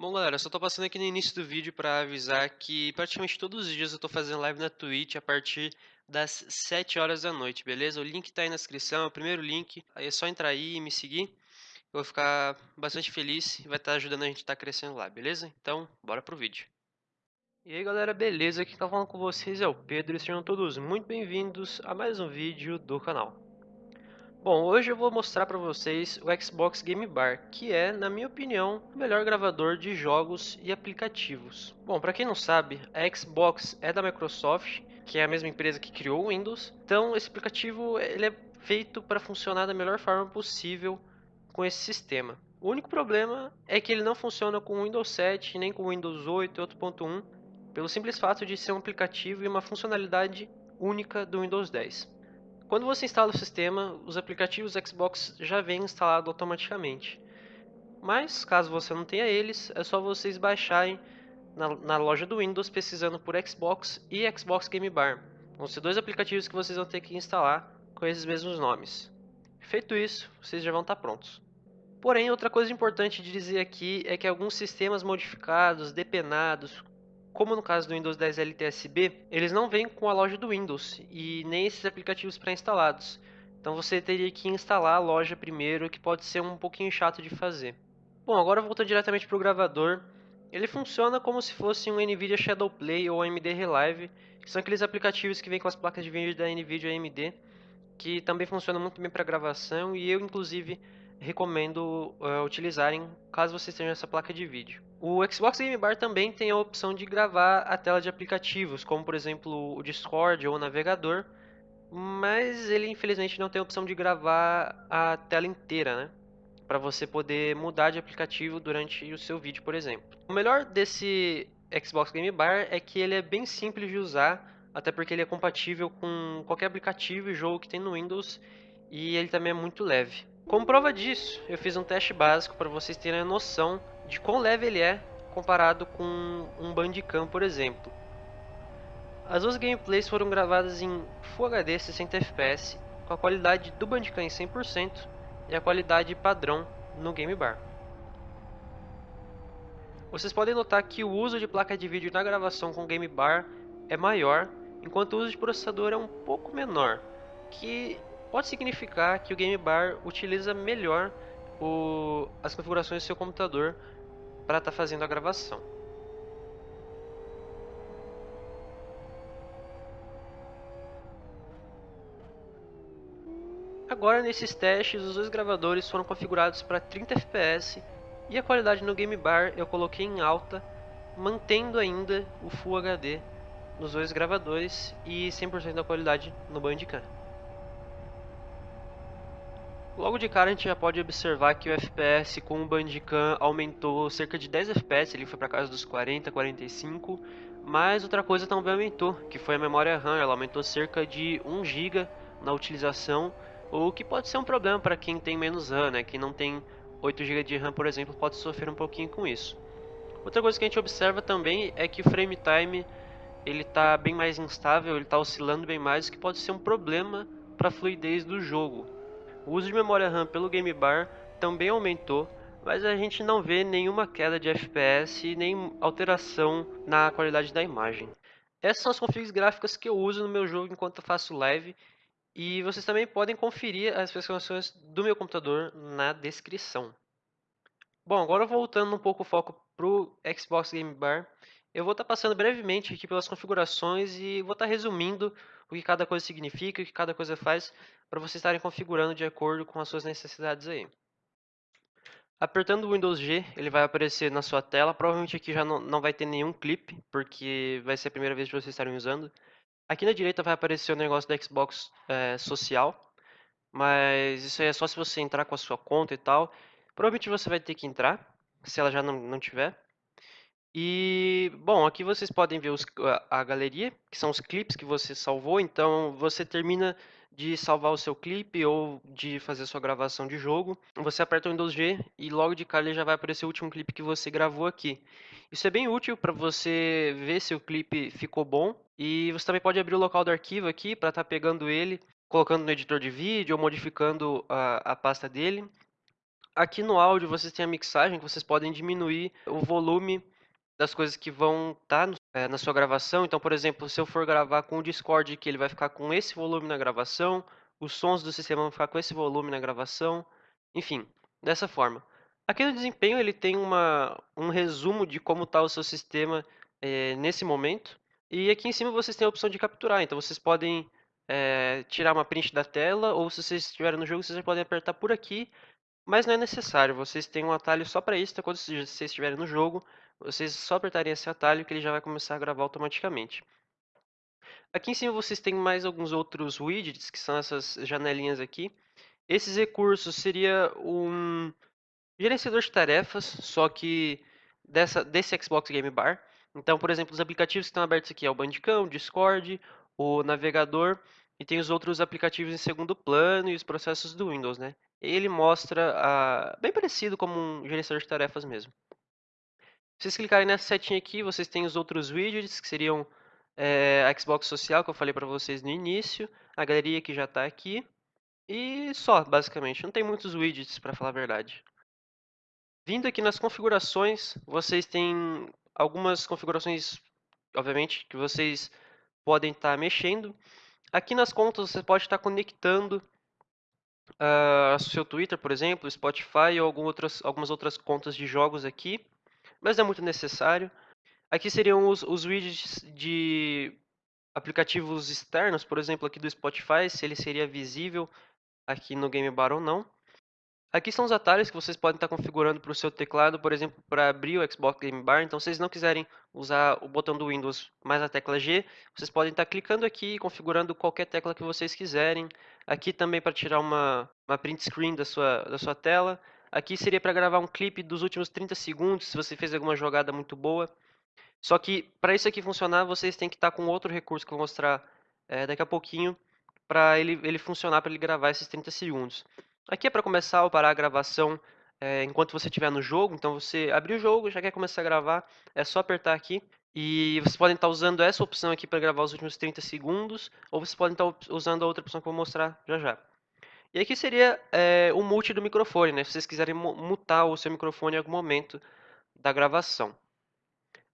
Bom, galera, só tô passando aqui no início do vídeo para avisar que praticamente todos os dias eu tô fazendo live na Twitch a partir das 7 horas da noite, beleza? O link tá aí na descrição, é o primeiro link, aí é só entrar aí e me seguir. Eu vou ficar bastante feliz e vai estar tá ajudando a gente a tá crescendo lá, beleza? Então, bora pro vídeo. E aí galera, beleza? Quem tá falando com vocês é o Pedro e sejam todos muito bem-vindos a mais um vídeo do canal. Bom, hoje eu vou mostrar para vocês o Xbox Game Bar, que é, na minha opinião, o melhor gravador de jogos e aplicativos. Bom, para quem não sabe, a Xbox é da Microsoft, que é a mesma empresa que criou o Windows. Então, esse aplicativo ele é feito para funcionar da melhor forma possível com esse sistema. O único problema é que ele não funciona com o Windows 7 nem com o Windows 8 e 8.1, pelo simples fato de ser um aplicativo e uma funcionalidade única do Windows 10. Quando você instala o sistema, os aplicativos Xbox já vêm instalados automaticamente. Mas, caso você não tenha eles, é só vocês baixarem na, na loja do Windows pesquisando por Xbox e Xbox Game Bar. Vão ser dois aplicativos que vocês vão ter que instalar com esses mesmos nomes. Feito isso, vocês já vão estar prontos. Porém, outra coisa importante de dizer aqui é que alguns sistemas modificados, depenados, como no caso do Windows 10 LTSB, eles não vêm com a loja do Windows e nem esses aplicativos pré-instalados. Então você teria que instalar a loja primeiro, que pode ser um pouquinho chato de fazer. Bom, agora voltando diretamente para o gravador, ele funciona como se fosse um NVIDIA Shadowplay ou AMD Relive, que são aqueles aplicativos que vêm com as placas de vídeo da NVIDIA AMD, que também funcionam muito bem para gravação e eu inclusive recomendo uh, utilizarem caso vocês tenham essa placa de vídeo. O Xbox Game Bar também tem a opção de gravar a tela de aplicativos, como por exemplo o Discord ou o navegador, mas ele infelizmente não tem a opção de gravar a tela inteira, né? Para você poder mudar de aplicativo durante o seu vídeo, por exemplo. O melhor desse Xbox Game Bar é que ele é bem simples de usar, até porque ele é compatível com qualquer aplicativo e jogo que tem no Windows e ele também é muito leve. Como prova disso, eu fiz um teste básico para vocês terem a noção de quão leve ele é comparado com um Bandicam, por exemplo. As duas gameplays foram gravadas em Full HD 60 fps, com a qualidade do Bandicam em 100% e a qualidade padrão no Game Bar. Vocês podem notar que o uso de placa de vídeo na gravação com Game Bar é maior, enquanto o uso de processador é um pouco menor, que pode significar que o Game Bar utiliza melhor o, as configurações do seu computador para estar tá fazendo a gravação. Agora nesses testes os dois gravadores foram configurados para 30 fps e a qualidade no Game Bar eu coloquei em alta, mantendo ainda o Full HD nos dois gravadores e 100% da qualidade no Bandicam. Logo de cara a gente já pode observar que o FPS com o Bandicam aumentou cerca de 10 FPS, ele foi para casa dos 40, 45, mas outra coisa também aumentou, que foi a memória RAM, ela aumentou cerca de 1 GB na utilização, o que pode ser um problema para quem tem menos RAM, né? Quem não tem 8 GB de RAM, por exemplo, pode sofrer um pouquinho com isso. Outra coisa que a gente observa também é que o frame time ele está bem mais instável, ele está oscilando bem mais, o que pode ser um problema para a fluidez do jogo. O uso de memória RAM pelo Game Bar também aumentou, mas a gente não vê nenhuma queda de FPS nem alteração na qualidade da imagem. Essas são as configs gráficas que eu uso no meu jogo enquanto faço live e vocês também podem conferir as especificações do meu computador na descrição. Bom, agora voltando um pouco o foco para o Xbox Game Bar, eu vou estar tá passando brevemente aqui pelas configurações e vou estar tá resumindo o que cada coisa significa, o que cada coisa faz, para vocês estarem configurando de acordo com as suas necessidades aí. Apertando o Windows G, ele vai aparecer na sua tela. Provavelmente aqui já não, não vai ter nenhum clipe, porque vai ser a primeira vez que vocês estarem usando. Aqui na direita vai aparecer o negócio da Xbox é, Social, mas isso aí é só se você entrar com a sua conta e tal. Provavelmente você vai ter que entrar, se ela já não, não tiver. E, bom, aqui vocês podem ver os, a, a galeria, que são os clipes que você salvou. Então, você termina de salvar o seu clipe ou de fazer sua gravação de jogo, você aperta o Windows G e logo de cara ele já vai aparecer o último clipe que você gravou aqui. Isso é bem útil para você ver se o clipe ficou bom e você também pode abrir o local do arquivo aqui para estar tá pegando ele, colocando no editor de vídeo ou modificando a, a pasta dele. Aqui no áudio vocês têm a mixagem, que vocês podem diminuir o volume das coisas que vão estar tá é, na sua gravação. Então, por exemplo, se eu for gravar com o Discord, que ele vai ficar com esse volume na gravação, os sons do sistema vão ficar com esse volume na gravação, enfim, dessa forma. Aqui no desempenho ele tem uma, um resumo de como está o seu sistema é, nesse momento. E aqui em cima vocês têm a opção de capturar, então vocês podem é, tirar uma print da tela, ou se vocês estiverem no jogo, vocês podem apertar por aqui mas não é necessário, vocês têm um atalho só para isso, então quando vocês estiverem no jogo, vocês só apertarem esse atalho que ele já vai começar a gravar automaticamente. Aqui em cima vocês têm mais alguns outros widgets, que são essas janelinhas aqui. Esses recursos seria um gerenciador de tarefas, só que dessa, desse Xbox Game Bar. Então, por exemplo, os aplicativos que estão abertos aqui é o Bandicam, o Discord, o navegador e tem os outros aplicativos em segundo plano e os processos do Windows, né? ele mostra bem parecido como um gerenciador de tarefas mesmo. Se vocês clicarem nessa setinha aqui, vocês têm os outros widgets, que seriam é, a Xbox Social, que eu falei para vocês no início, a galeria que já está aqui, e só, basicamente. Não tem muitos widgets, para falar a verdade. Vindo aqui nas configurações, vocês têm algumas configurações, obviamente, que vocês podem estar tá mexendo. Aqui nas contas, você pode estar tá conectando uh, seu Twitter, por exemplo, Spotify ou algum outras, algumas outras contas de jogos aqui, mas é muito necessário. Aqui seriam os, os widgets de aplicativos externos, por exemplo, aqui do Spotify, se ele seria visível aqui no Game Bar ou não. Aqui são os atalhos que vocês podem estar configurando para o seu teclado, por exemplo, para abrir o Xbox Game Bar. Então, se vocês não quiserem usar o botão do Windows mais a tecla G, vocês podem estar clicando aqui e configurando qualquer tecla que vocês quiserem. Aqui também para tirar uma, uma print screen da sua, da sua tela. Aqui seria para gravar um clipe dos últimos 30 segundos, se você fez alguma jogada muito boa. Só que para isso aqui funcionar, vocês têm que estar com outro recurso que eu vou mostrar é, daqui a pouquinho, para ele, ele funcionar, para ele gravar esses 30 segundos. Aqui é para começar ou parar a gravação é, enquanto você estiver no jogo. Então você abriu o jogo, já quer começar a gravar, é só apertar aqui. E vocês podem estar usando essa opção aqui para gravar os últimos 30 segundos, ou vocês podem estar usando a outra opção que eu vou mostrar já já. E aqui seria é, o mute do microfone, né? Se vocês quiserem mutar o seu microfone em algum momento da gravação.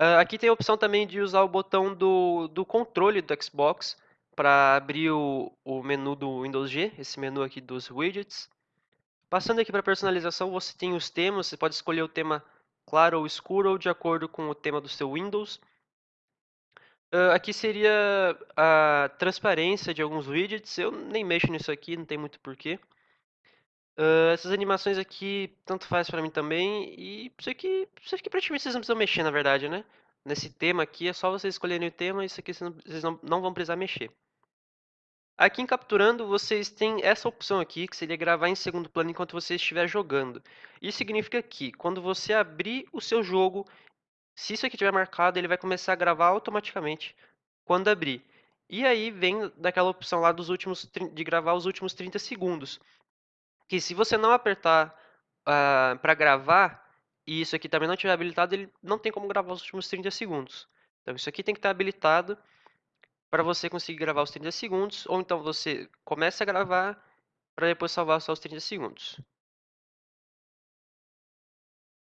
Uh, aqui tem a opção também de usar o botão do, do controle do Xbox para abrir o, o menu do Windows G, esse menu aqui dos widgets. Passando aqui para personalização, você tem os temas, você pode escolher o tema claro ou escuro, ou de acordo com o tema do seu Windows. Uh, aqui seria a transparência de alguns widgets, eu nem mexo nisso aqui, não tem muito porquê. Uh, essas animações aqui, tanto faz para mim também, e isso aqui, isso aqui praticamente vocês não precisam mexer, na verdade, né? Nesse tema aqui, é só vocês escolherem o tema, isso aqui vocês não, não vão precisar mexer. Aqui em capturando, vocês têm essa opção aqui, que seria gravar em segundo plano enquanto você estiver jogando. Isso significa que, quando você abrir o seu jogo, se isso aqui estiver marcado, ele vai começar a gravar automaticamente quando abrir. E aí vem daquela opção lá dos últimos, de gravar os últimos 30 segundos. Que se você não apertar uh, ah, para gravar, e isso aqui também não estiver habilitado, ele não tem como gravar os últimos 30 segundos. Então isso aqui tem que estar habilitado para você conseguir gravar os 30 segundos, ou então você começa a gravar para depois salvar só os 30 segundos.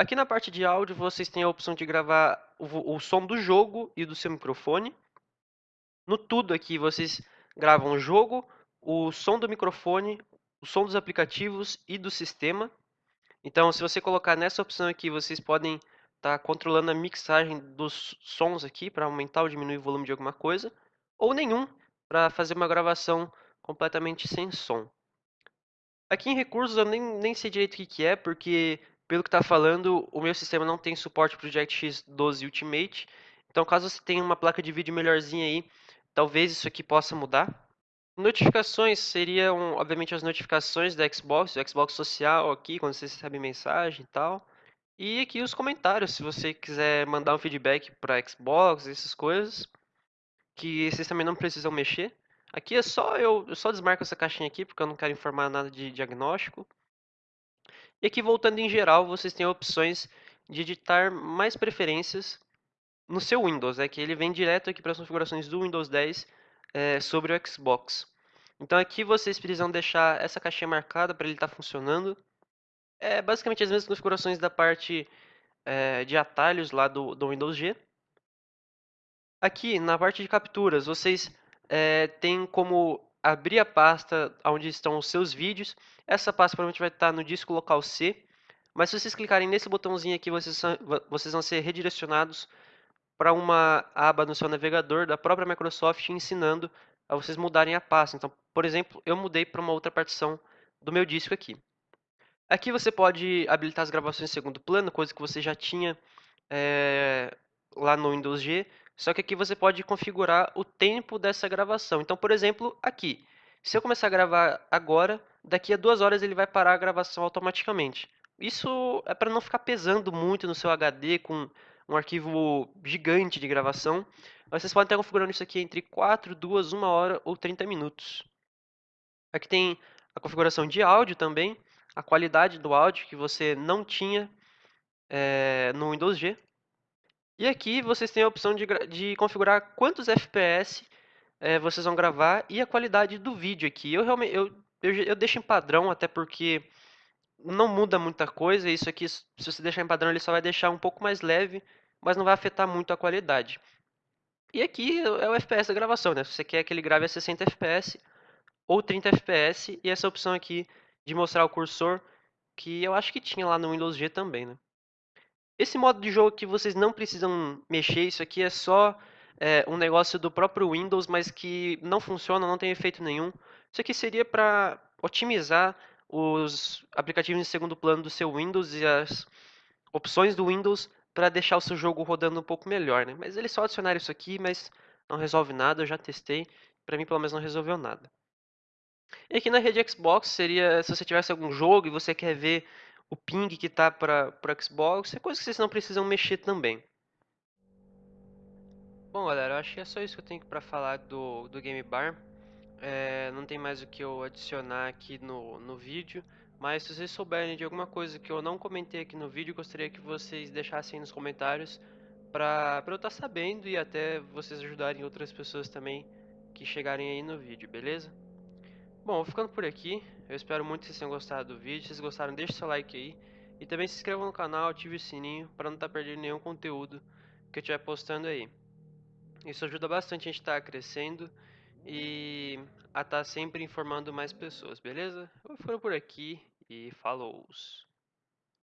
Aqui na parte de áudio, vocês têm a opção de gravar o, o som do jogo e do seu microfone. No tudo aqui, vocês gravam o jogo, o som do microfone, o som dos aplicativos e do sistema. Então, se você colocar nessa opção aqui, vocês podem estar tá controlando a mixagem dos sons aqui para aumentar ou diminuir o volume de alguma coisa ou nenhum para fazer uma gravação completamente sem som. Aqui em recursos eu nem, nem sei direito o que, que é, porque pelo que está falando, o meu sistema não tem suporte para o DirectX 12 Ultimate. Então, caso você tenha uma placa de vídeo melhorzinha aí, talvez isso aqui possa mudar. Notificações seriam, obviamente, as notificações da Xbox, do Xbox Social aqui, quando você recebe mensagem e tal. E aqui os comentários, se você quiser mandar um feedback para Xbox, essas coisas que vocês também não precisam mexer. Aqui é só eu, eu só desmarco essa caixinha aqui porque eu não quero informar nada de diagnóstico. E aqui voltando em geral, vocês têm opções de editar mais preferências no seu Windows, é que ele vem direto aqui para as configurações do Windows 10 é, sobre o Xbox. Então aqui vocês precisam deixar essa caixinha marcada para ele estar tá funcionando. É basicamente as mesmas configurações da parte é, de atalhos lá do, do Windows G. Aqui na parte de capturas, vocês é, têm como abrir a pasta onde estão os seus vídeos. Essa pasta provavelmente vai estar no disco local C. Mas se vocês clicarem nesse botãozinho aqui, vocês, vocês vão ser redirecionados para uma aba no seu navegador da própria Microsoft ensinando a vocês mudarem a pasta. Então, por exemplo, eu mudei para uma outra partição do meu disco aqui. Aqui você pode habilitar as gravações em segundo plano, coisa que você já tinha é, lá no Windows G, só que aqui você pode configurar o tempo dessa gravação. Então, por exemplo, aqui, se eu começar a gravar agora, daqui a duas horas ele vai parar a gravação automaticamente. Isso é para não ficar pesando muito no seu HD com um arquivo gigante de gravação. Vocês podem estar configurando isso aqui entre 4, 2, 1 hora ou 30 minutos. Aqui tem a configuração de áudio também a qualidade do áudio que você não tinha é, no Windows G. E aqui vocês têm a opção de, de configurar quantos FPS é, vocês vão gravar e a qualidade do vídeo aqui. Eu realmente eu, eu, eu deixo em padrão, até porque não muda muita coisa. Isso aqui, se você deixar em padrão, ele só vai deixar um pouco mais leve, mas não vai afetar muito a qualidade. E aqui é o FPS da gravação, né? Se você quer que ele grave a 60 FPS ou 30 FPS, e essa opção aqui de mostrar o cursor, que eu acho que tinha lá no Windows G também, né? Esse modo de jogo que vocês não precisam mexer, isso aqui é só é, um negócio do próprio Windows, mas que não funciona, não tem efeito nenhum. Isso aqui seria para otimizar os aplicativos em segundo plano do seu Windows e as opções do Windows para deixar o seu jogo rodando um pouco melhor, né? Mas eles só adicionaram isso aqui, mas não resolve nada, eu já testei, para mim pelo menos não resolveu nada. E aqui na rede Xbox seria se você tivesse algum jogo e você quer ver o ping que está para o Xbox, é coisa que vocês não precisam mexer também. Bom galera, eu acho que é só isso que eu tenho para falar do, do Game Bar. É, não tem mais o que eu adicionar aqui no, no vídeo. Mas se vocês souberem de alguma coisa que eu não comentei aqui no vídeo, gostaria que vocês deixassem nos comentários para eu estar tá sabendo e até vocês ajudarem outras pessoas também que chegarem aí no vídeo, beleza? Bom, ficando por aqui. Eu espero muito que vocês tenham gostado do vídeo. Se vocês gostaram, deixe seu like aí. E também se inscreva no canal, ative o sininho para não estar tá perdendo nenhum conteúdo que eu estiver postando aí. Isso ajuda bastante a gente estar tá crescendo e a estar tá sempre informando mais pessoas, beleza? Eu vou ficando por aqui e falou!